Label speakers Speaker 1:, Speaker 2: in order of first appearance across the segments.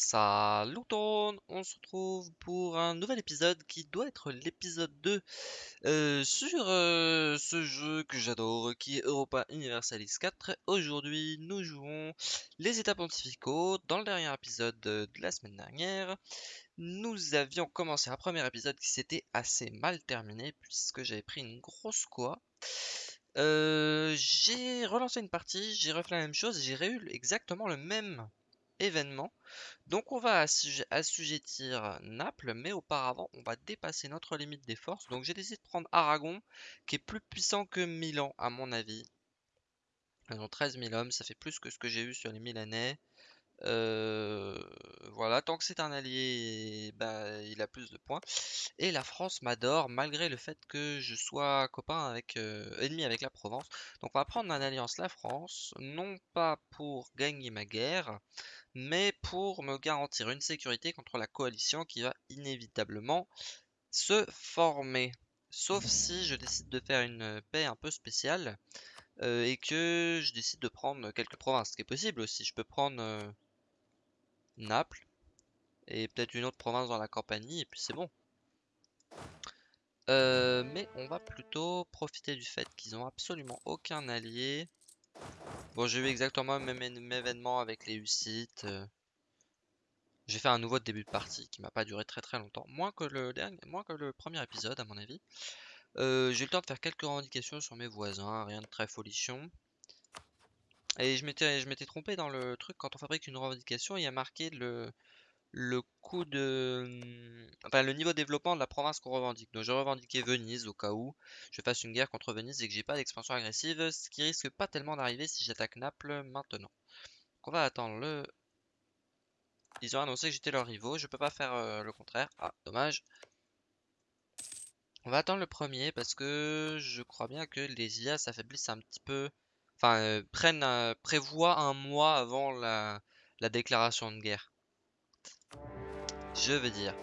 Speaker 1: Salut tout le monde, on se retrouve pour un nouvel épisode qui doit être l'épisode 2 euh, sur euh, ce jeu que j'adore qui est Europa Universalis 4. Aujourd'hui nous jouons les états pontificaux. Dans le dernier épisode de la semaine dernière, nous avions commencé un premier épisode qui s'était assez mal terminé puisque j'avais pris une grosse quoi. Euh, j'ai relancé une partie, j'ai refait la même chose, j'ai eu exactement le même événement. Donc on va assujettir Naples, mais auparavant on va dépasser notre limite des forces. Donc j'ai décidé de prendre Aragon, qui est plus puissant que Milan à mon avis. Ils ont 13 000 hommes, ça fait plus que ce que j'ai eu sur les Milanais. Euh, voilà, tant que c'est un allié, bah, il a plus de points. Et la France m'adore, malgré le fait que je sois copain avec euh, ennemi avec la Provence. Donc on va prendre en alliance la France, non pas pour gagner ma guerre, mais pour me garantir une sécurité contre la coalition qui va inévitablement se former. Sauf si je décide de faire une paix un peu spéciale euh, et que je décide de prendre quelques provinces, ce qui est possible aussi. Je peux prendre euh, Naples et peut-être une autre province dans la campagne et puis c'est bon. Euh, mais on va plutôt profiter du fait qu'ils ont absolument aucun allié Bon, j'ai eu exactement le même, événement avec les Hussites. Euh. J'ai fait un nouveau début de partie qui m'a pas duré très très longtemps. Moins que le dernier, moins que le premier épisode à mon avis. Euh, j'ai eu le temps de faire quelques revendications sur mes voisins, rien de très folichon. Et je m'étais trompé dans le truc, quand on fabrique une revendication, il y a marqué le, le coût de... Enfin, le niveau de développement de la province qu'on revendique. Donc, je revendiquais Venise au cas où je fasse une guerre contre Venise et que j'ai pas d'expansion agressive, ce qui risque pas tellement d'arriver si j'attaque Naples maintenant. Donc, on va attendre le... Ils ont annoncé que j'étais leur rivaux, je peux pas faire euh, le contraire. Ah, dommage. On va attendre le premier parce que je crois bien que les IA s'affaiblissent un petit peu... Enfin, euh, prennent, euh, prévoient un mois avant la déclaration de guerre. Je veux dire,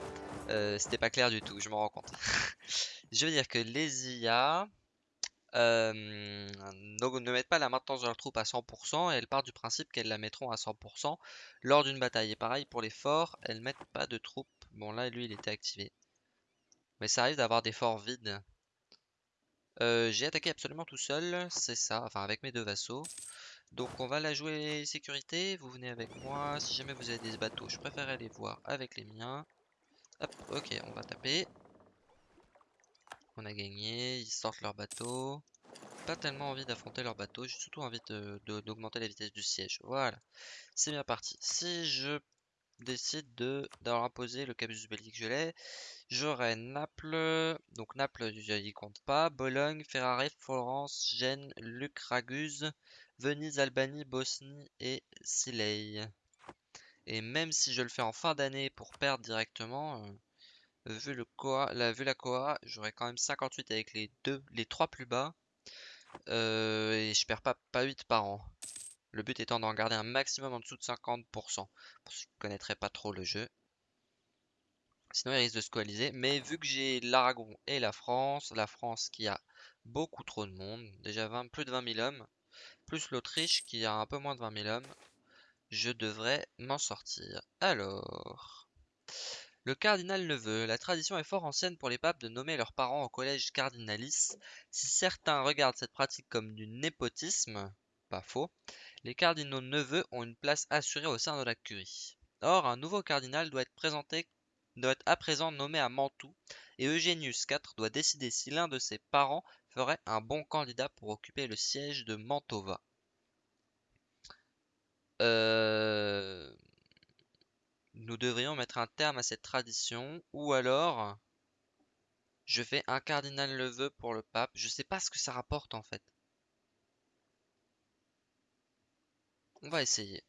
Speaker 1: euh, c'était pas clair du tout, je m'en rends compte. je veux dire que les IA euh, ne, mettent pas la maintenance de leurs troupes à 100% et elles partent du principe qu'elles la mettront à 100% lors d'une bataille. Et pareil pour les forts, elles mettent pas de troupes. Bon là, lui, il était activé. Mais ça arrive d'avoir des forts vides. Euh, j'ai attaqué absolument tout seul, c'est ça, enfin avec mes deux vassaux. Donc on va la jouer sécurité, vous venez avec moi, si jamais vous avez des bateaux, je préfère aller voir avec les miens. Hop, ok, on va taper. On a gagné, ils sortent leur bateau. Pas tellement envie d'affronter leur bateau, j'ai surtout envie d'augmenter la vitesse du siège. Voilà, c'est bien parti. Si je décide de d'avoir imposé le casus belli que je l'ai, j'aurai Naples, donc Naples, il compte pas, Bologne, Ferrare, Florence, Gênes, Luc, Raguse, Venise, Albanie, Bosnie et Silei. Et même si je le fais en fin d'année pour perdre directement, euh, vu, le la, vu la Koa, j'aurai quand même 58 avec les deux, les trois plus bas. Euh, et je perds pas, pas 8 par an. Le but étant d'en garder un maximum en dessous de 50%. Pour ceux qui ne connaîtraient pas trop le jeu. Sinon il risque de se coaliser. Mais vu que j'ai l'Aragon et la France, la France qui a beaucoup trop de monde, déjà 20, plus de 20 000 hommes, plus l'Autriche qui a un peu moins de 20 000 hommes, je devrais m'en sortir. Alors, le cardinal neveu. La tradition est fort ancienne pour les papes de nommer leurs parents au collège cardinalis. Si certains regardent cette pratique comme du népotisme, pas faux, les cardinaux neveux ont une place assurée au sein de la curie. Or, un nouveau cardinal doit être présenté doit être à présent nommé à Mantoue, et Eugenius IV doit décider si l'un de ses parents ferait un bon candidat pour occuper le siège de Mantova. Euh, nous devrions mettre un terme à cette tradition, ou alors je fais un cardinal le vœu pour le pape. Je sais pas ce que ça rapporte en fait. On va essayer.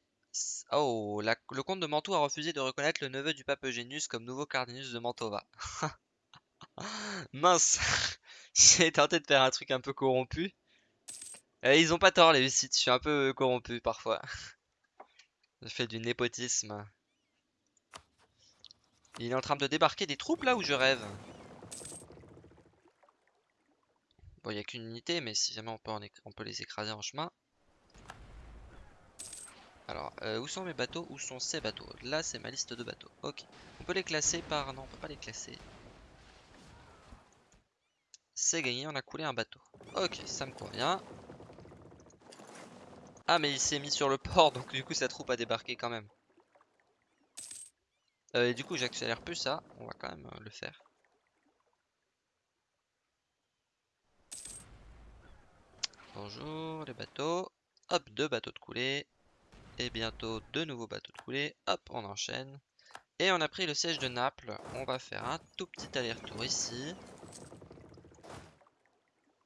Speaker 1: Oh, le comte de Mantoue a refusé de reconnaître le neveu du pape Eugenius comme nouveau cardinus de Mantova. Mince J'ai tenté de faire un truc un peu corrompu. Eh, ils ont pas tort les sites, je suis un peu corrompu parfois. Je fais du népotisme. Il est en train de débarquer des troupes là où je rêve Bon, il n'y a qu'une unité, mais si jamais on peut les écraser en chemin. Alors, euh, où sont mes bateaux? Où sont ces bateaux? Là, c'est ma liste de bateaux. Ok. On peut les classer par... Non, on peut pas les classer. C'est gagné, on a coulé un bateau. Ok, ça me convient. Ah, mais il s'est mis sur le port, donc du coup, sa troupe a débarqué quand même. Euh, et du coup, j'accélère plus ça. On va quand même euh, le faire. Bonjour les bateaux. Hop, deux bateaux de coulée. Et bientôt deux nouveaux bateaux de coulée. Hop, on enchaîne. Et on a pris le siège de Naples. On va faire un tout petit aller-retour ici.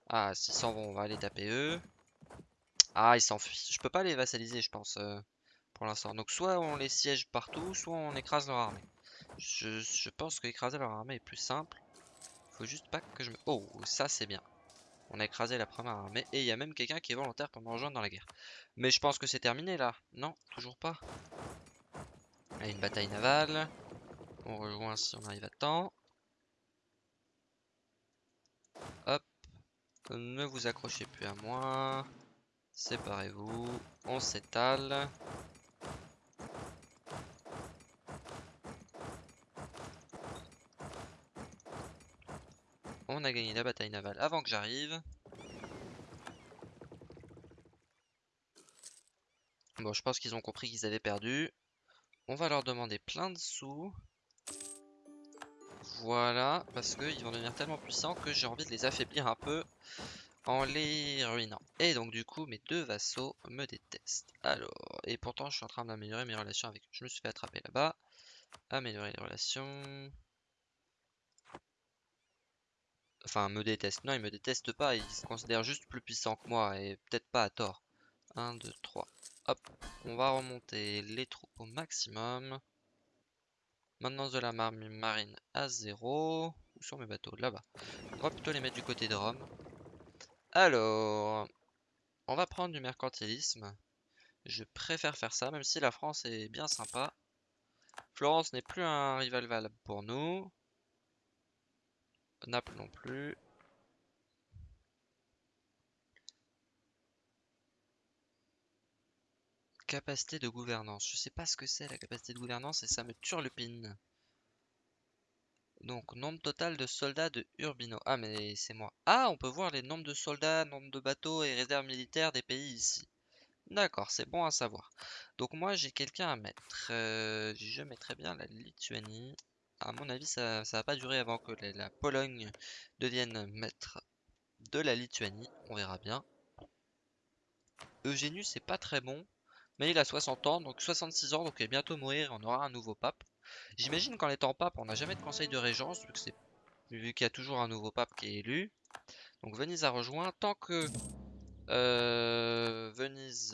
Speaker 1: Ah, s'ils s'en vont, on va aller taper eux. Ah, ils s'enfuient. Je peux pas les vassaliser, je pense, euh, pour l'instant. Donc soit on les siège partout, soit on écrase leur armée. Je, je pense qu'écraser leur armée est plus simple. Faut juste pas que je me... Oh, ça c'est bien. On a écrasé la première armée. Et il y a même quelqu'un qui est volontaire pour me rejoindre dans la guerre. Mais je pense que c'est terminé là. Non, toujours pas. Il y a une bataille navale. On rejoint si on arrive à temps. Hop. Ne vous accrochez plus à moi. Séparez-vous. On s'étale. On a gagné la bataille navale avant que j'arrive. Bon, je pense qu'ils ont compris qu'ils avaient perdu. On va leur demander plein de sous. Voilà, parce qu'ils vont devenir tellement puissants que j'ai envie de les affaiblir un peu en les ruinant. Et donc du coup, mes deux vassaux me détestent. Alors, et pourtant je suis en train d'améliorer mes relations avec eux. Je me suis fait attraper là-bas. Améliorer les relations. Enfin, me détestent. Non, ils me détestent pas. Ils se considèrent juste plus puissants que moi. Et peut-être pas à tort. 1, 2, 3. Hop. On va remonter les troupes au maximum. Maintenance de la marine à 0. Où sont mes bateaux? Là-bas. On va plutôt les mettre du côté de Rome. Alors, on va prendre du mercantilisme. Je préfère faire ça, même si la France est bien sympa. Florence n'est plus un rival valable pour nous. Naples non plus. Capacité de gouvernance. Je sais pas ce que c'est la capacité de gouvernance et ça me turlupine. Donc, nombre total de soldats de Urbino. Ah, mais c'est moi. Ah, on peut voir les nombres de soldats, nombre de bateaux et réserves militaires des pays ici. D'accord, c'est bon à savoir. Donc moi, j'ai quelqu'un à mettre. Euh, je mettrais bien la Lituanie. À mon avis, ça, ça va pas durer avant que la, Pologne devienne maître de la Lituanie. On verra bien. Eugénus, c'est pas très bon. Mais il a 60 ans, donc 66 ans, donc il va bientôt mourir. On aura un nouveau pape. J'imagine qu'en étant pape, on n'a jamais de conseil de régence, vu qu'il y a toujours un nouveau pape qui est élu. Donc Venise a rejoint. Tant que euh, Venise,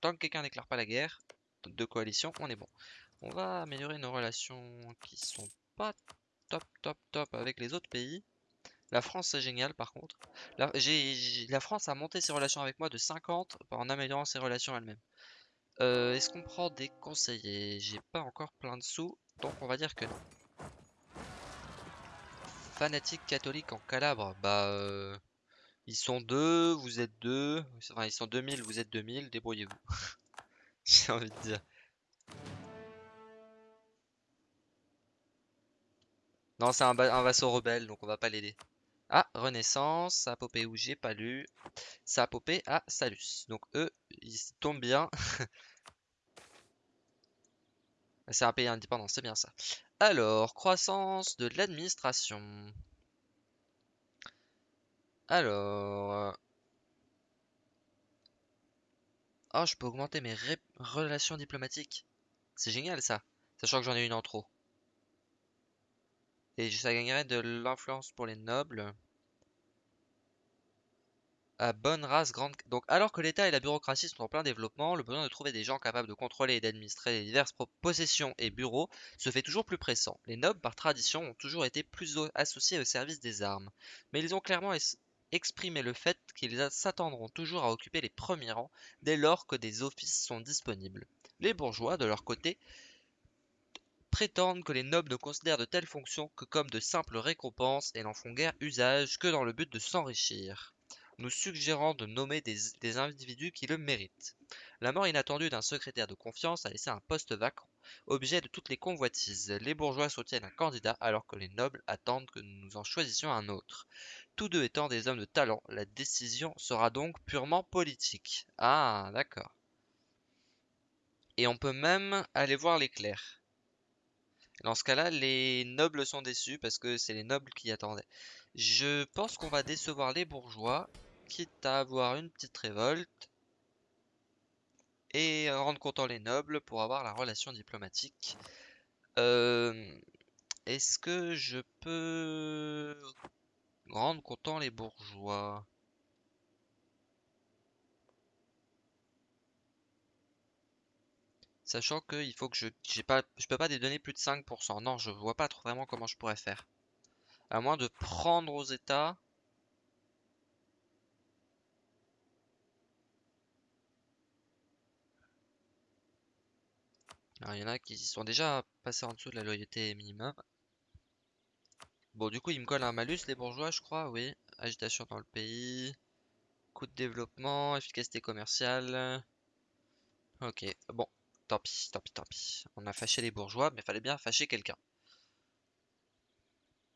Speaker 1: tant que quelqu'un déclare pas la guerre de coalition, on est bon. On va améliorer nos relations qui sont pas top top top avec les autres pays. La France c'est génial par contre. La, France a monté ses relations avec moi de 50 en améliorant ses relations elle-même. Euh, est-ce qu'on prend des conseillers? J'ai pas encore plein de sous, donc on va dire que non. Fanatique catholique en Calabre, bah... Euh, ils sont deux, vous êtes deux. Enfin, ils sont 2000, vous êtes 2000, débrouillez-vous. J'ai envie de dire. Non, c'est un, un, vassau rebelle, donc on va pas l'aider. Ah, Renaissance, ça a popé où j'ai pas lu. Ça a à Salus. Donc eux, ils tombent bien. c'est un pays indépendant, c'est bien ça. Alors, croissance de l'administration. Alors... Oh, je peux augmenter mes relations diplomatiques. C'est génial ça. Sachant que j'en ai une en trop. Et ça gagnerait de l'influence pour les nobles. À bonne race, grande... Donc, alors que l'État et la bureaucratie sont en plein développement, le besoin de trouver des gens capables de contrôler et d'administrer les diverses possessions et bureaux se fait toujours plus pressant. Les nobles, par tradition, ont toujours été plus associés au service des armes. Mais ils ont clairement exprimé le fait qu'ils s'attendront toujours à occuper les premiers rangs dès lors que des offices sont disponibles. Les bourgeois, de leur côté, prétendent que les nobles ne considèrent de telles fonctions que comme de simples récompenses et n'en font guère usage que dans le but de s'enrichir nous suggérant de nommer des, individus qui le méritent. La mort inattendue d'un secrétaire de confiance a laissé un poste vacant, objet de toutes les convoitises. Les bourgeois soutiennent un candidat alors que les nobles attendent que nous en choisissions un autre. Tous deux étant des hommes de talent, la décision sera donc purement politique. Ah, d'accord. Et on peut même aller voir clercs. Dans ce cas-là, les nobles sont déçus parce que c'est les nobles qui attendaient. Je pense qu'on va décevoir les bourgeois, quitte à avoir une petite révolte et rendre content les nobles pour avoir la relation diplomatique. Euh, est-ce que je peux rendre content les bourgeois? Sachant que il faut que je j'ai pas je peux pas donner plus de 5%. Non, je vois pas trop vraiment comment je pourrais faire. À moins de prendre aux états. Alors, il y en a qui sont déjà passés en dessous de la loyauté minimum. Bon, du coup, ils me collent un malus, les bourgeois, je crois, oui. Agitation dans le pays. Coût de développement, efficacité commerciale. Ok, bon. Tant pis, tant pis, tant pis. On a fâché les bourgeois, mais fallait bien fâcher quelqu'un.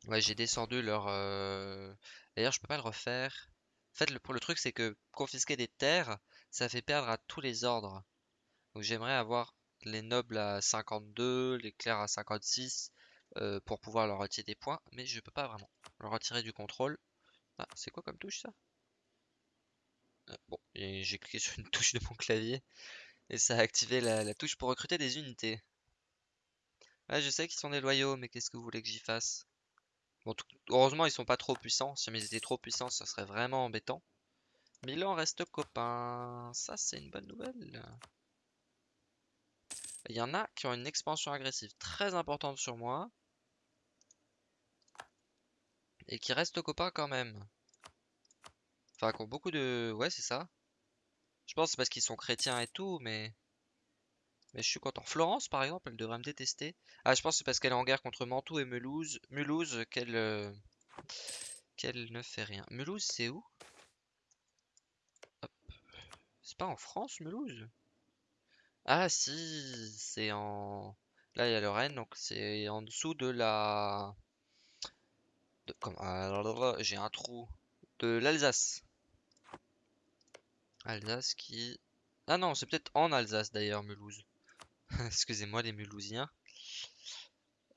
Speaker 1: Ouais, j'ai descendu leur... Euh, d'ailleurs, je peux pas le refaire. En fait, le, truc, c'est que confisquer des terres, ça fait perdre à tous les ordres. Donc j'aimerais avoir les nobles à 52, les clercs à 56, euh, pour pouvoir leur retirer des points, mais je peux pas vraiment. Leur retirer du contrôle. Ah, c'est quoi comme touche ça? Euh, Bon, j'ai cliqué sur une touche de mon clavier. Et ça a activé la, touche pour recruter des unités. Ouais, je sais qu'ils sont des loyaux, mais qu'est-ce que vous voulez que j'y fasse? Bon, heureusement, ils sont pas trop puissants. Si ils étaient trop puissants, ça serait vraiment embêtant. Milan reste copain. Ça, c'est une bonne nouvelle. Il y en a qui ont une expansion agressive très importante sur moi. Et qui restent copains quand même. Enfin, qui ont beaucoup de... Ouais, c'est ça. Je pense c'est parce qu'ils sont chrétiens et tout, mais... Mais je suis content. Florence, par exemple, elle devrait me détester. Ah, je pense que c'est parce qu'elle est en guerre contre Mantoue et Mulhouse, Mulhouse qu'elle euh, qu'elle ne fait rien. Mulhouse, c'est où? C'est pas en France, Mulhouse? Ah, si, c'est en... Là, il y a Lorraine, donc c'est en dessous de la... De... Comme... J'ai un trou. De l'Alsace. Alsace qui... Ah non, c'est peut-être en Alsace d'ailleurs, Mulhouse. Excusez-moi les Mulhousiens.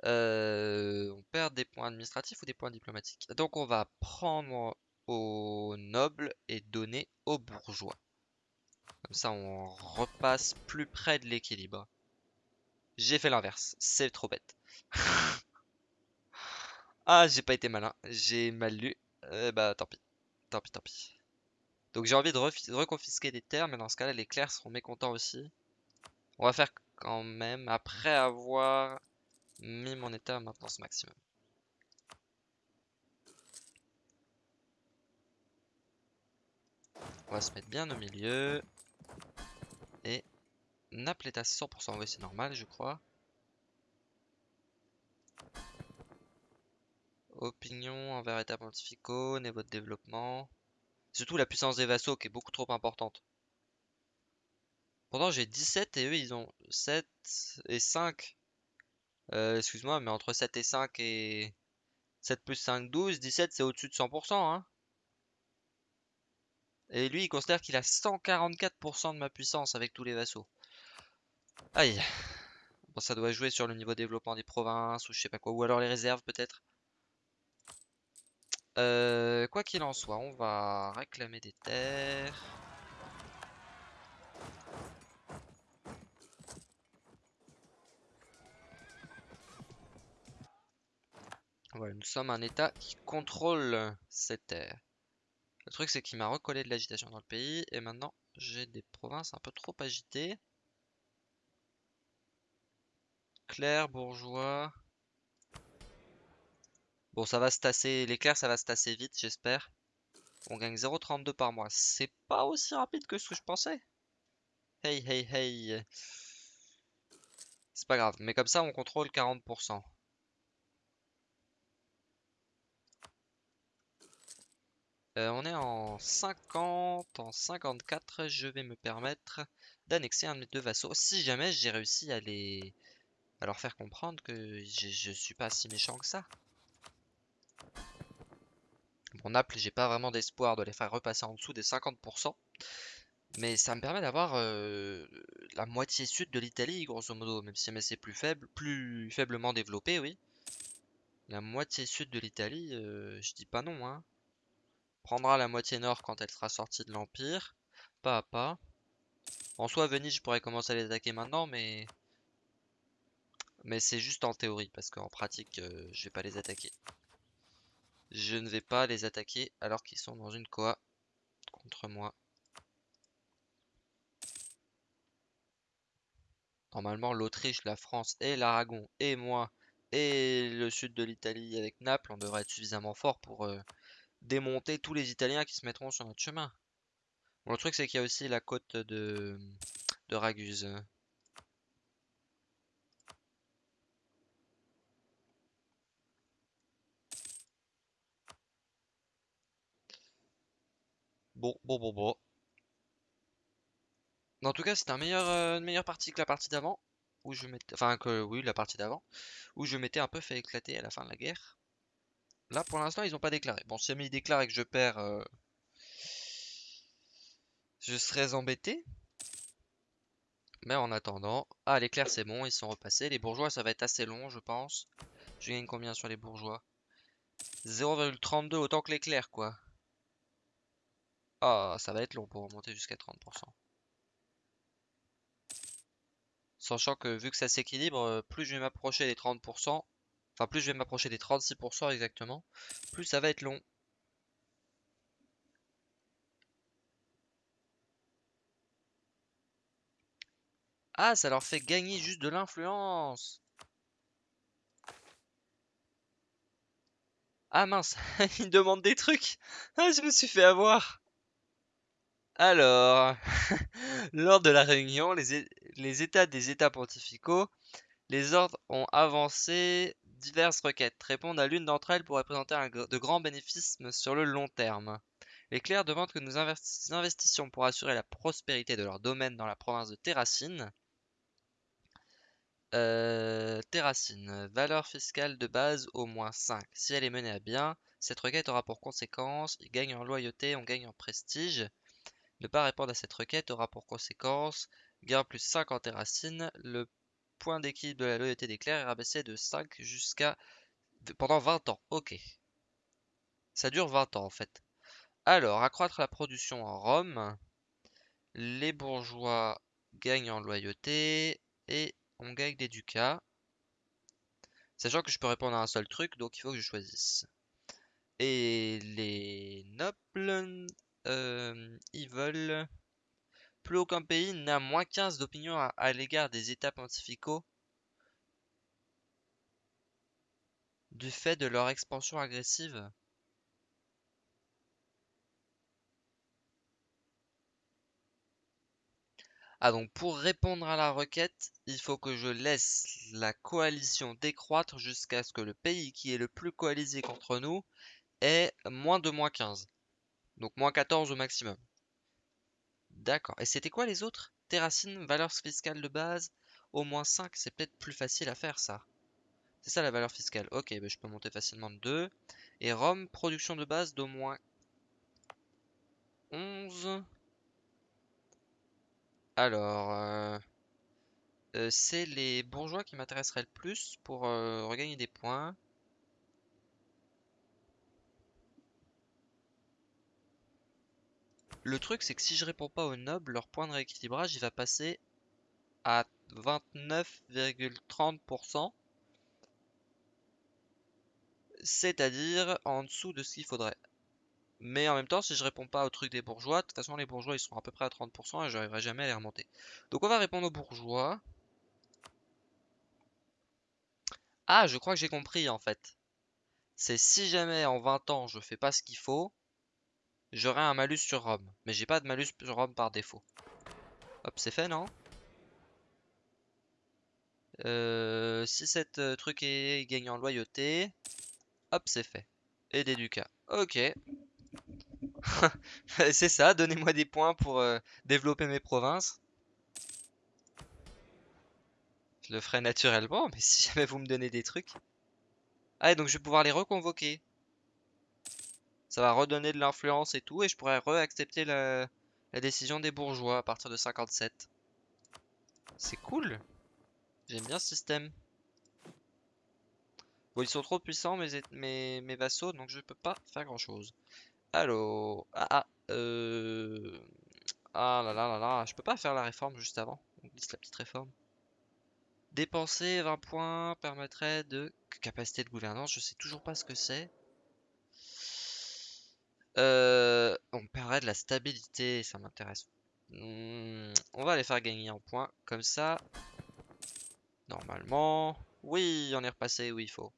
Speaker 1: Euh, on perd des points administratifs ou des points diplomatiques? Donc on va prendre aux nobles et donner aux bourgeois. Comme ça on repasse plus près de l'équilibre. J'ai fait l'inverse, c'est trop bête. ah, j'ai pas été malin, j'ai mal lu. Euh, bah tant pis, tant pis, tant pis. Donc j'ai envie de reconfisquer des terres, mais dans ce cas-là, les clercs seront mécontents aussi. On va faire quand même, après avoir mis mon état à maintenance maximum. On va se mettre bien au milieu. Et Naples est à 100%, oui c'est normal je crois. Opinion envers état pontificaux, niveau de développement. Surtout la puissance des vassaux qui est beaucoup trop importante. Pourtant j'ai 17 et eux ils ont 7 et 5. Euh, excuse-moi, mais entre 7 et 5 et 7 plus 5, 12, 17 c'est au-dessus de 100%. Hein. Et lui il considère qu'il a 144% de ma puissance avec tous les vassaux. Aïe. Bon ça doit jouer sur le niveau développement des provinces ou je sais pas quoi. Ou alors les réserves peut-être. Euh, quoi qu'il en soit, on va réclamer des terres. Voilà, nous sommes un état qui contrôle ces terres. Le truc c'est qu'il m'a recollé de l'agitation dans le pays et maintenant j'ai des provinces un peu trop agitées. Clair, bourgeois. Bon, ça va se tasser. L'éclair, ça va se tasser vite, j'espère. On gagne 0,32 par mois. C'est pas aussi rapide que ce que je pensais. Hey, hey, hey. C'est pas grave. Mais comme ça, on contrôle 40%. Euh, on est en 50, en 54. Je vais me permettre d'annexer un de mes deux vassaux. Si jamais j'ai réussi à les... à leur faire comprendre que je suis pas si méchant que ça. Bon, Naples, j'ai pas vraiment d'espoir de les faire repasser en dessous des 50%. Mais ça me permet d'avoir euh, la moitié sud de l'Italie, grosso modo, même si c'est plus faible, plus faiblement développé, oui. La moitié sud de l'Italie, euh, je dis pas non, hein. Prendra la moitié nord quand elle sera sortie de l'Empire, pas à pas. En soi, Venise, je pourrais commencer à les attaquer maintenant, mais... Mais c'est juste en théorie, parce qu'en pratique, euh, je vais pas les attaquer. Je ne vais pas les attaquer alors qu'ils sont dans une coa contre moi. Normalement, l'Autriche, la France et l'Aragon et moi et le sud de l'Italie avec Naples, on devrait être suffisamment fort pour euh, démonter tous les Italiens qui se mettront sur notre chemin. Bon, le truc, c'est qu'il y a aussi la côte de, de Raguse. Bon, bon, bon, bon. En tout cas, c'était un meilleur, euh, une meilleure partie que la partie d'avant. Où je. Enfin, que oui, la partie d'avant. Où je m'étais un peu fait éclater à la fin de la guerre. Là, pour l'instant, ils n'ont pas déclaré. Bon, si jamais ils déclarent et que je perds. Euh, je serais embêté. Mais en attendant. Ah, l'éclair, c'est bon, ils sont repassés. Les bourgeois, ça va être assez long, je pense. Je gagne combien sur les bourgeois? 0,32, autant que l'éclair, quoi. Ah, ça va être long pour remonter jusqu'à 30%. Sachant que vu que ça s'équilibre, euh, plus je vais m'approcher des 30%, enfin plus je vais m'approcher des 36% exactement, plus ça va être long. Ah, ça leur fait gagner juste de l'influence Ah mince, ils demandent des trucs Ah, je me suis fait avoir alors, lors de la réunion, les, États des États pontificaux, les ordres ont avancé diverses requêtes. Répondre à l'une d'entre elles pourrait présenter de grands bénéfices sur le long terme. Les clercs demandent que nous investissions pour assurer la prospérité de leur domaine dans la province de Terracine. Euh, Terracine, valeur fiscale de base au moins 5. Si elle est menée à bien, cette requête aura pour conséquence, il gagne en loyauté, on gagne en prestige. Ne pas répondre à cette requête aura pour conséquence gain plus 5 en terracine. Le point d'équilibre de la loyauté des clercs est rabaissé de 5 jusqu'à pendant 20 ans. Ok. Ça dure 20 ans en fait. Alors, accroître la production en Rome. Les bourgeois gagnent en loyauté et on gagne des ducats. Sachant que je peux répondre à un seul truc, donc il faut que je choisisse. Et les nobles euh, ils veulent... Plus aucun pays n'a moins 15 d'opinion à, l'égard des États pontificaux du fait de leur expansion agressive. Ah donc pour répondre à la requête, il faut que je laisse la coalition décroître jusqu'à ce que le pays qui est le plus coalisé contre nous ait moins de moins 15. Donc moins 14 au maximum. D'accord. Et c'était quoi les autres? Terracine, valeur fiscale de base, au moins 5, c'est peut-être plus facile à faire ça. C'est ça la valeur fiscale. Ok, bah, je peux monter facilement de 2. Et Rome, production de base d'au moins 11. Alors, euh, euh, c'est les bourgeois qui m'intéresseraient le plus pour euh, regagner des points. Le truc, c'est que si je réponds pas aux nobles, leur point de rééquilibrage, il va passer à 29,30%. C'est-à-dire en dessous de ce qu'il faudrait. Mais en même temps, si je réponds pas au truc des bourgeois, de toute façon, les bourgeois, ils sont à peu près à 30% et j'arriverai jamais à les remonter. Donc on va répondre aux bourgeois. Ah, je crois que j'ai compris, en fait. C'est si jamais en 20 ans, je fais pas ce qu'il faut, j'aurai un malus sur Rome. Mais j'ai pas de malus sur Rome par défaut. Hop, c'est fait, non? Euh, Si cette euh, truc est gagné en loyauté, hop, c'est fait. Et des ducats. Ok. c'est ça, donnez-moi des points pour euh, développer mes provinces. Je le ferai naturellement, mais si jamais vous me donnez des trucs. Ah, donc je vais pouvoir les reconvoquer. Ça va redonner de l'influence et tout, et je pourrais re-accepter la... décision des bourgeois à partir de 57. C'est cool. J'aime bien ce système. Bon, ils sont trop puissants, mes, vassaux, donc je peux pas faire grand chose. Allô? Ah, ah, euh... Ah là là là là, je peux pas faire la réforme juste avant. On la petite réforme. Dépenser 20 points permettrait de... Capacité de gouvernance, je sais toujours pas ce que c'est. Euh, on perdrait de la stabilité, ça m'intéresse. Hmm, on va les faire gagner en points, comme ça. Normalement... Oui, on est repassé où il faut.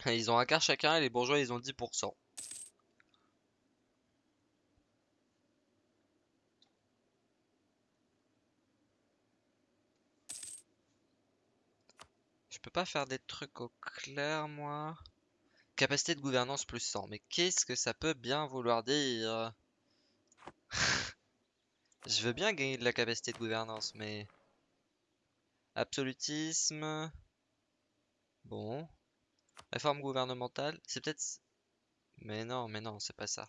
Speaker 1: Ils ont un quart chacun et les bourgeois ils ont 10%. Peux pas faire des trucs au clair moi. Capacité de gouvernance plus 100. Mais qu'est-ce que ça peut bien vouloir dire? Je veux bien gagner de la capacité de gouvernance mais... Absolutisme... Bon. Réforme gouvernementale, c'est peut-être... Mais non, mais non, c'est pas ça.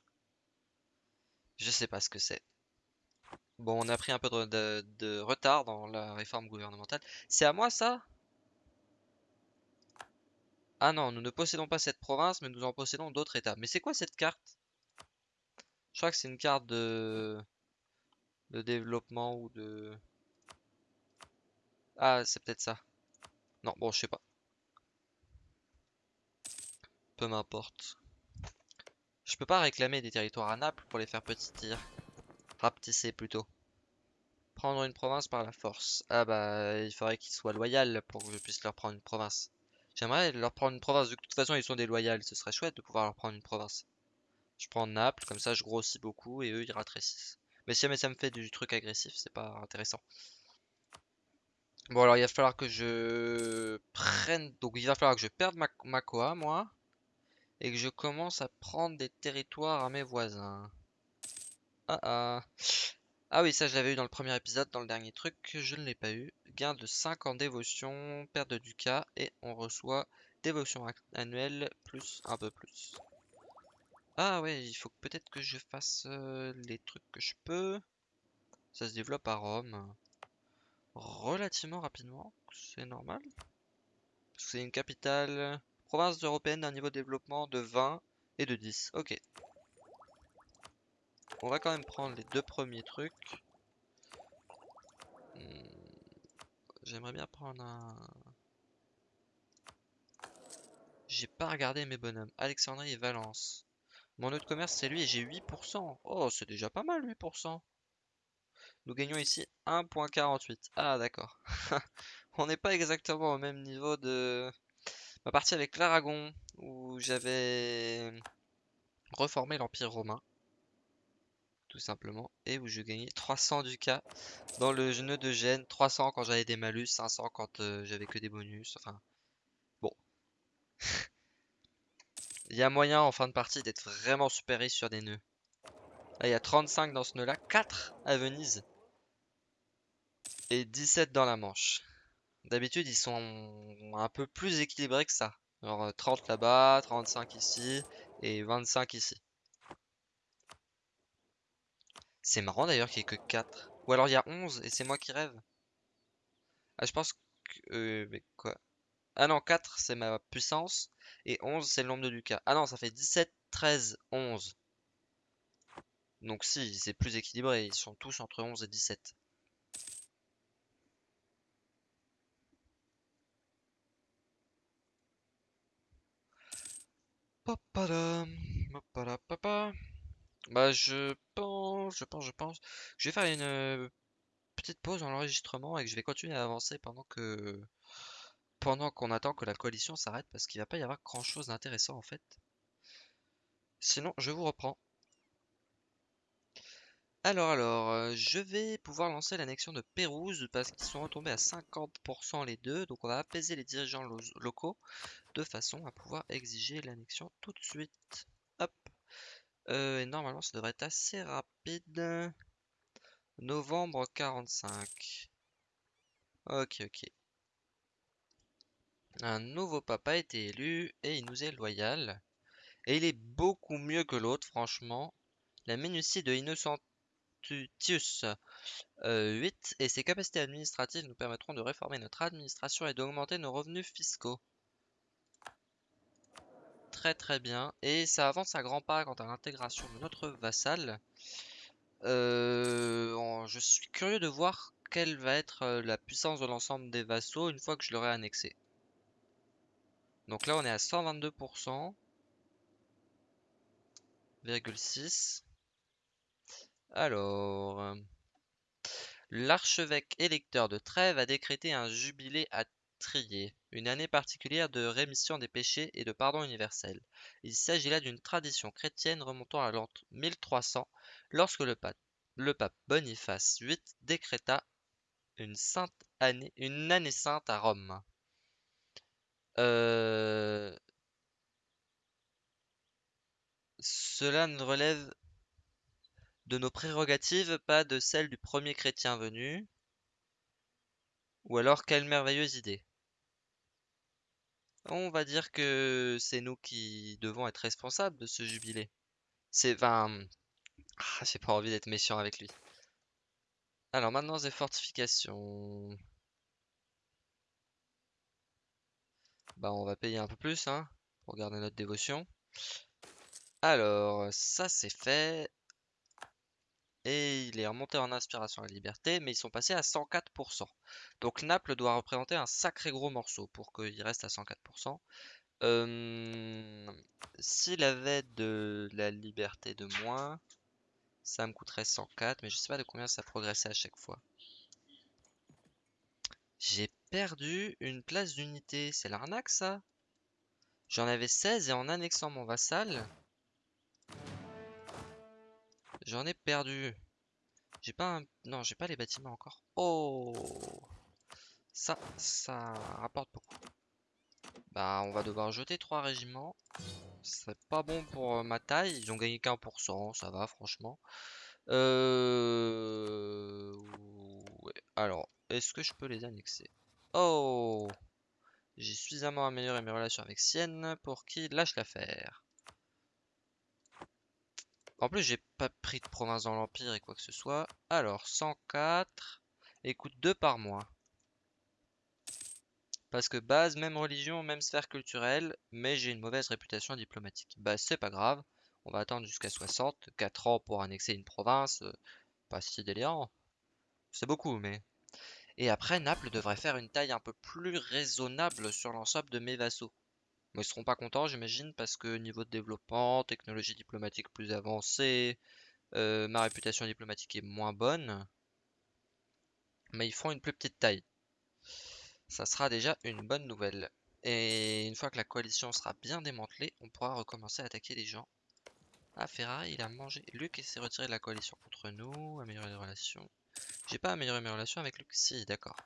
Speaker 1: Je sais pas ce que c'est. Bon, on a pris un peu de, retard dans la réforme gouvernementale. C'est à moi ça? Ah non, nous ne possédons pas cette province, mais nous en possédons d'autres états. Mais c'est quoi cette carte? Je crois que c'est une carte de... de développement ou de... Ah, c'est peut-être ça. Non, bon, je sais pas. Peu m'importe. Je peux pas réclamer des territoires à Naples pour les faire tir Rapetisser plutôt. Prendre une province par la force. Ah bah, il faudrait qu'ils soient loyaux pour que je puisse leur prendre une province. J'aimerais leur prendre une province, de toute façon ils sont loyaux. Ce serait chouette de pouvoir leur prendre une province. Je prends Naples, comme ça je grossis beaucoup et eux ils ratrécissent. Mais si jamais ça me fait du truc agressif, c'est pas intéressant. Bon alors il va falloir que je prenne... Donc il va falloir que je perde ma, ma Koa, moi et que je commence à prendre des territoires à mes voisins. Ah ah. Ah oui, ça je l'avais eu dans le premier épisode, dans le dernier truc, je ne l'ai pas eu. Gain de 5 en dévotion, perte de ducat, et on reçoit dévotion annuelle plus un peu plus. Ah ouais, il faut peut-être que je fasse euh, les trucs que je peux. Ça se développe à Rome. Relativement rapidement, c'est normal. C'est une capitale province européenne d'un niveau de développement de 20 et de 10. Ok. On va quand même prendre les deux premiers trucs. Hmm. J'aimerais bien prendre un... J'ai pas regardé mes bonhommes. Alexandrie et Valence. Mon autre commerce, c'est lui et j'ai 8%. Oh, c'est déjà pas mal, 8%. Nous gagnons ici 1.48. Ah, d'accord. On n'est pas exactement au même niveau de ma partie avec l'Aragon, où j'avais reformé l'Empire romain, tout simplement, et où je gagnais 300 ducats dans le nœud de Gênes, 300 quand j'avais des malus, 500 quand euh, j'avais que des bonus, enfin, bon. Il y a moyen en fin de partie d'être vraiment super sur des nœuds. Là, il y a 35 dans ce nœud là, 4 à Venise et 17 dans la Manche. D'habitude, ils sont un peu plus équilibrés que ça. Alors 30 là-bas, 35 ici et 25 ici. C'est marrant d'ailleurs qu'il n'y ait que 4. Ou alors il y a 11 et c'est moi qui rêve. Ah, je pense que... Euh, mais quoi? Ah non, 4 c'est ma puissance et 11 c'est le nombre de Lucas. Ah non, ça fait 17, 13, 11. Donc si, c'est plus équilibré. Ils sont tous entre 11 et 17. Bah je pense, je pense, je pense. Je vais faire une euh, petite pause dans l'enregistrement et que je vais continuer à avancer pendant que pendant qu'on attend que la coalition s'arrête parce qu'il va pas y avoir grand chose d'intéressant en fait. Sinon, je vous reprends. Alors, alors, euh, je vais pouvoir lancer l'annexion de Pérouse parce qu'ils sont retombés à 50% les deux. Donc on va apaiser les dirigeants locaux de façon à pouvoir exiger l'annexion tout de suite. Hop. Euh, et normalement, ça devrait être assez rapide. Novembre 45. Ok, ok. Un nouveau papa a été élu et il nous est loyal. Et il est beaucoup mieux que l'autre, franchement. La minutie de Innocentius 8 euh, et ses capacités administratives nous permettront de réformer notre administration et d'augmenter nos revenus fiscaux. Très très bien. Et ça avance à grands pas quant à l'intégration de notre vassal. Euh, je suis curieux de voir quelle va être euh, la puissance de l'ensemble des vassaux une fois que je l'aurai annexé. Donc là on est à 122%. 6. Alors, euh, l'archevêque électeur de Trèves a décrété un jubilé à Trier, une année particulière de rémission des péchés et de pardon universel. Il s'agit là d'une tradition chrétienne remontant à l'an 1300, lorsque le pape, Boniface VIII décréta une, sainte année, une année sainte à Rome. Euh, cela ne relève de nos prérogatives, pas de celles du premier chrétien venu. Ou alors, quelle merveilleuse idée. On va dire que c'est nous qui devons être responsables de ce jubilé. C'est... Enfin... Ah, j'ai pas envie d'être méchant avec lui. Alors maintenant, des fortifications. Bah, on va payer un peu plus, hein, pour garder notre dévotion. Alors, ça c'est fait. Et il est remonté en inspiration à la liberté, mais ils sont passés à 104%. Donc Naples doit représenter un sacré gros morceau pour qu'il reste à 104%. S'il avait de la liberté de moins, ça me coûterait 104, mais je sais pas de combien ça progressait à chaque fois. J'ai perdu une place d'unité. C'est l'arnaque ça? J'en avais 16 et en annexant mon vassal, j'en ai perdu. J'ai pas un... Non, j'ai pas les bâtiments encore. Oh Ça, ça rapporte beaucoup. Bah, on va devoir jeter trois régiments. Ce serait pas bon pour euh, ma taille. Ils ont gagné qu'un pour cent, ça va franchement. Euh... Alors, est-ce que je peux les annexer? Oh J'ai suffisamment amélioré mes relations avec Sienne pour qu'il lâche l'affaire. En plus, j'ai pas pris de province dans l'Empire et quoi que ce soit. Alors, 104. Écoute, 2 par mois. Parce que base, même religion, même sphère culturelle, mais j'ai une mauvaise réputation diplomatique. Bah c'est pas grave, on va attendre jusqu'à 60, 4 ans pour annexer une province, euh, pas si délirant. C'est beaucoup, mais... Et après, Naples devrait faire une taille un peu plus raisonnable sur l'ensemble de mes vassaux. Mais ils seront pas contents, j'imagine, parce que niveau de développement, technologie diplomatique plus avancée, euh, ma réputation diplomatique est moins bonne. Mais ils font une plus petite taille ça sera déjà une bonne nouvelle. Et une fois que la coalition sera bien démantelée, on pourra recommencer à attaquer les gens. Ah, Ferrari, il a mangé. Luc s'est retiré de la coalition contre nous. Améliorer les relations. J'ai pas amélioré mes relations avec Luc. Si, d'accord.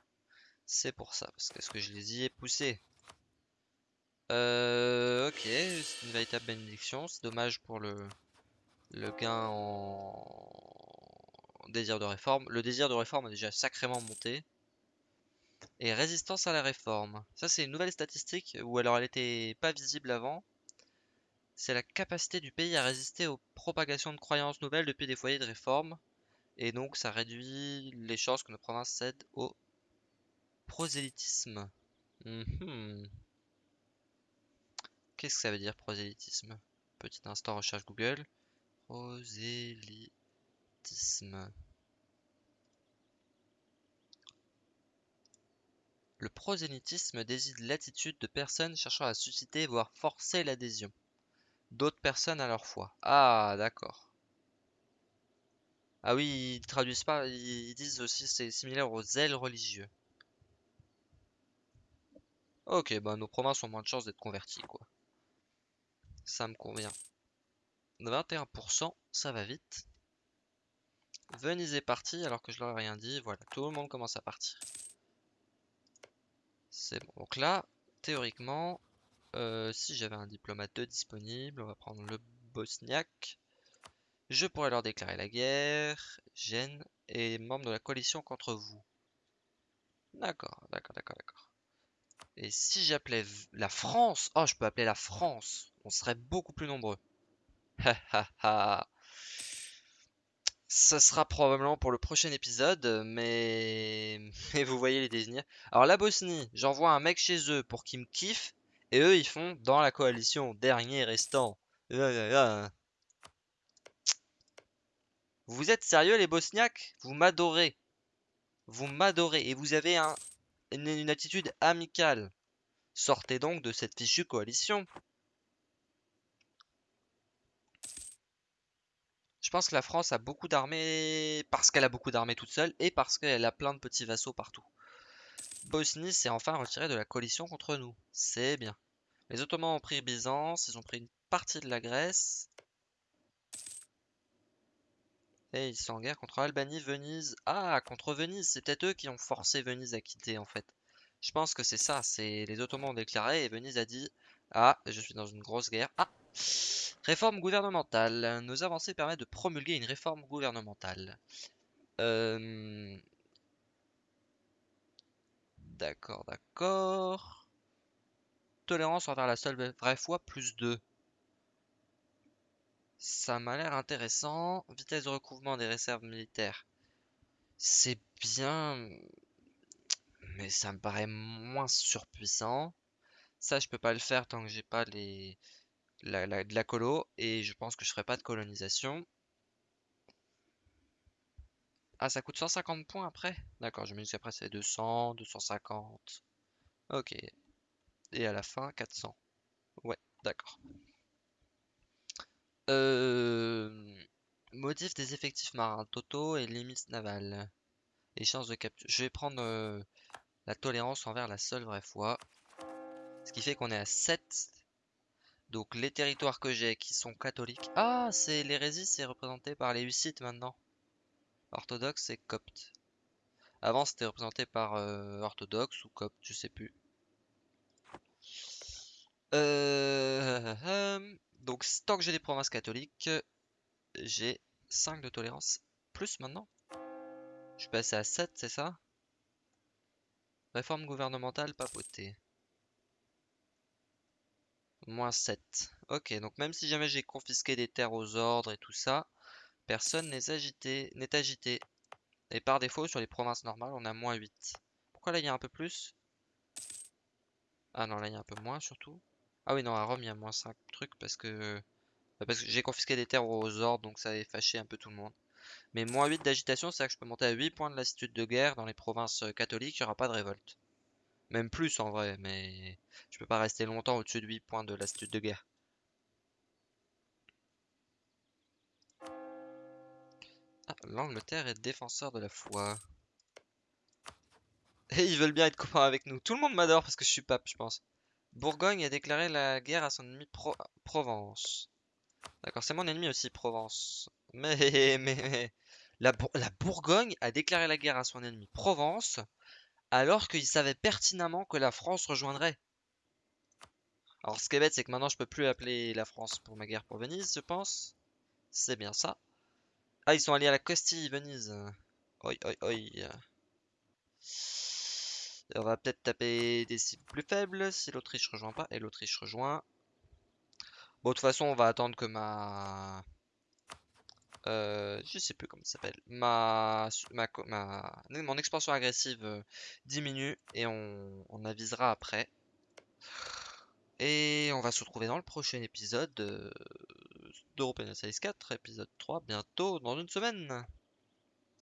Speaker 1: C'est pour ça. Parce que, ce que je les y ai poussés. Euh, ok, c'est une véritable bénédiction. C'est dommage pour le, le gain en désir de réforme. Le désir de réforme a déjà sacrément monté. Et résistance à la réforme. Ça, c'est une nouvelle statistique, ou alors elle était pas visible avant. C'est la capacité du pays à résister aux propagations de croyances nouvelles depuis des foyers de réforme. Et donc, ça réduit les chances que nos provinces cèdent au prosélytisme. Mhm. Qu'est-ce que ça veut dire prosélytisme? Petit instant recherche Google. Prosélytisme. Le prosélytisme désigne l'attitude de personnes cherchant à susciter voire forcer l'adhésion d'autres personnes à leur foi. Ah, d'accord. Ah oui, ils traduisent pas, ils disent aussi c'est similaire aux zèles religieux. Ok, bah nos provinces ont moins de chances d'être converties, quoi. Ça me convient. 21%, ça va vite. Venise est parti alors que je leur ai rien dit. Voilà, tout le monde commence à partir. C'est bon. Donc là, théoriquement, euh, si j'avais un diplomate de disponible, on va prendre le bosniaque. Je pourrais leur déclarer la guerre. Gênes est membre de la coalition contre vous. D'accord, d'accord, d'accord, d'accord. Et si j'appelais la France, oh, je peux appeler la France. On serait beaucoup plus nombreux. Ce sera probablement pour le prochain épisode, mais... mais vous voyez les désignés. Alors la Bosnie, j'envoie un mec chez eux pour qu'ils me kiffent, et eux ils font dans la coalition, dernier restant. Vous êtes sérieux les Bosniaques? Vous m'adorez. Vous m'adorez, et vous avez un, une attitude amicale. Sortez donc de cette fichue coalition. Je pense que la France a beaucoup d'armées parce qu'elle a beaucoup d'armées toute seule et parce qu'elle a plein de petits vassaux partout. Bosnie s'est enfin retiré de la coalition contre nous. C'est bien. Les Ottomans ont pris Byzance, ils ont pris une partie de la Grèce. Et ils sont en guerre contre Albanie, Venise. Ah, contre Venise, c'est peut-être eux qui ont forcé Venise à quitter en fait. Je pense que c'est ça, c'est les Ottomans ont déclaré et Venise a dit Ah, je suis dans une grosse guerre. Ah Réforme gouvernementale. Nos avancées permettent de promulguer une réforme gouvernementale. Euh, d'accord, d'accord. Tolérance envers la seule vraie foi, plus 2. Ça m'a l'air intéressant. Vitesse de recouvrement des réserves militaires. C'est bien, mais ça me paraît moins surpuissant. Ça, je peux pas le faire tant que j'ai pas les de la colo et je pense que je ferai pas de colonisation. Ah, ça coûte 150 points après? D'accord, je me dis qu'après c'est 200, 250. Ok. Et à la fin, 400. Ouais, d'accord. Euh... Modif des effectifs marins totaux et limites navales. Échange de capture. Je vais prendre euh, la tolérance envers la seule vraie foi. Ce qui fait qu'on est à 7 donc les territoires que j'ai qui sont catholiques. Ah, c'est l'hérésie, c'est représenté par les Hussites maintenant. Orthodoxe et copte. Avant c'était représenté par euh, orthodoxe ou copte, je sais plus. Euh, donc tant que j'ai des provinces catholiques, j'ai 5 de tolérance. Plus maintenant Je suis passé à 7, c'est ça? Réforme gouvernementale papauté. Moins 7. Ok, donc même si jamais j'ai confisqué des terres aux ordres et tout ça, personne n'est agité, agité. Et par défaut, sur les provinces normales, on a moins 8. Pourquoi là, il y a un peu plus? Ah non, là, il y a un peu moins, surtout. Ah oui, non, à Rome, il y a moins 5 trucs parce que... Bah, parce que j'ai confisqué des terres aux ordres, donc ça a fâché un peu tout le monde. Mais moins 8 d'agitation, c'est à que je peux monter à 8 points de lassitude de guerre dans les provinces euh, catholiques, il n'y aura pas de révolte. Même plus en vrai, mais je peux pas rester longtemps au-dessus de 8 points de l'astuce de guerre. Ah, l'Angleterre est défenseur de la foi. Et ils veulent bien être copains avec nous. Tout le monde m'adore parce que je suis pape, je pense. Bourgogne a déclaré la guerre à son ennemi Provence. D'accord, c'est mon ennemi aussi, Provence. Mais, mais. La, Bourgogne a déclaré la guerre à son ennemi Provence alors qu'il savait pertinemment que la France rejoindrait. Alors ce qui est bête, c'est que maintenant je peux plus appeler la France pour ma guerre pour Venise, je pense. C'est bien ça. Ah, ils sont alliés à la Castille, Venise. Oi, oi, oi. On va peut-être taper des cibles plus faibles si l'Autriche rejoint pas. Et l'Autriche rejoint. Bon, de toute façon, on va attendre que ma... Euh, je sais plus comment ça s'appelle. Ma, ma, ma, mon expansion agressive euh, diminue et on, on, avisera après. Et on va se retrouver dans le prochain épisode d'European Series 4, épisode 3, bientôt dans une semaine.